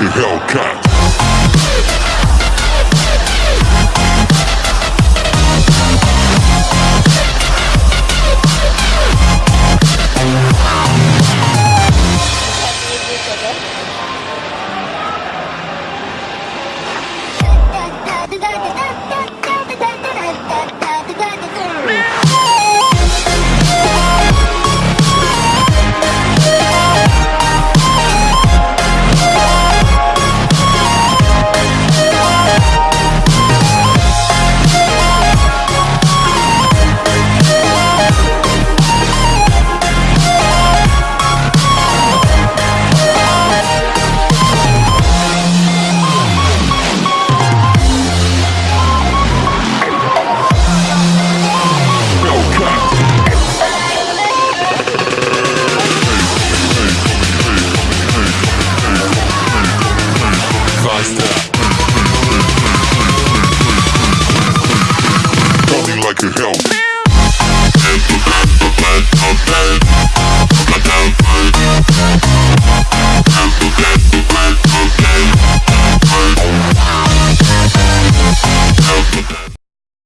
like Hellcat. Meister. Party like a hell.